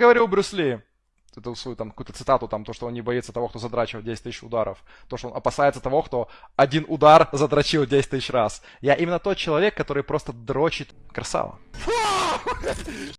говорил Брюс Ли, эту свою там какую-то цитату, там, то, что он не боится того, кто задрачивает 10 тысяч ударов. То, что он опасается того, кто один удар задрочил 10 тысяч раз. Я именно тот человек, который просто дрочит красава.